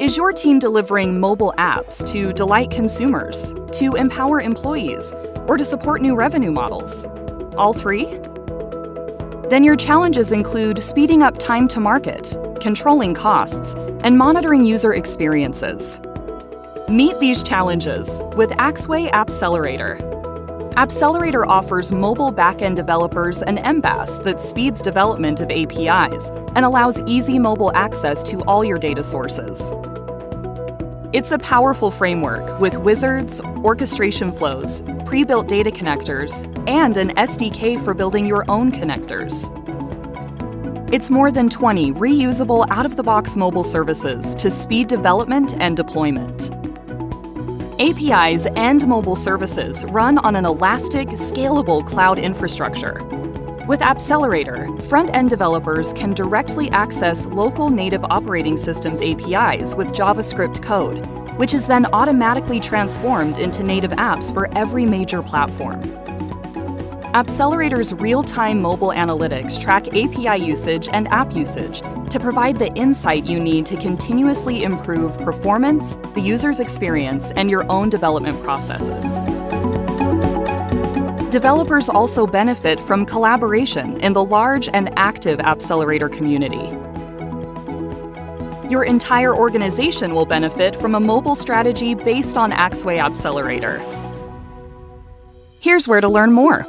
Is your team delivering mobile apps to delight consumers, to empower employees, or to support new revenue models? All three? Then your challenges include speeding up time to market, controlling costs, and monitoring user experiences. Meet these challenges with Axway Appcelerator. Appcelerator offers mobile backend developers an MBaaS that speeds development of APIs and allows easy mobile access to all your data sources. It's a powerful framework with wizards, orchestration flows, pre-built data connectors, and an SDK for building your own connectors. It's more than 20 reusable out-of-the-box mobile services to speed development and deployment. APIs and mobile services run on an elastic, scalable cloud infrastructure with Appcelerator, front-end developers can directly access local native operating systems APIs with JavaScript code, which is then automatically transformed into native apps for every major platform. Appcelerator's real-time mobile analytics track API usage and app usage to provide the insight you need to continuously improve performance, the user's experience, and your own development processes. Developers also benefit from collaboration in the large and active Appcelerator community. Your entire organization will benefit from a mobile strategy based on Axway Appcelerator. Here's where to learn more.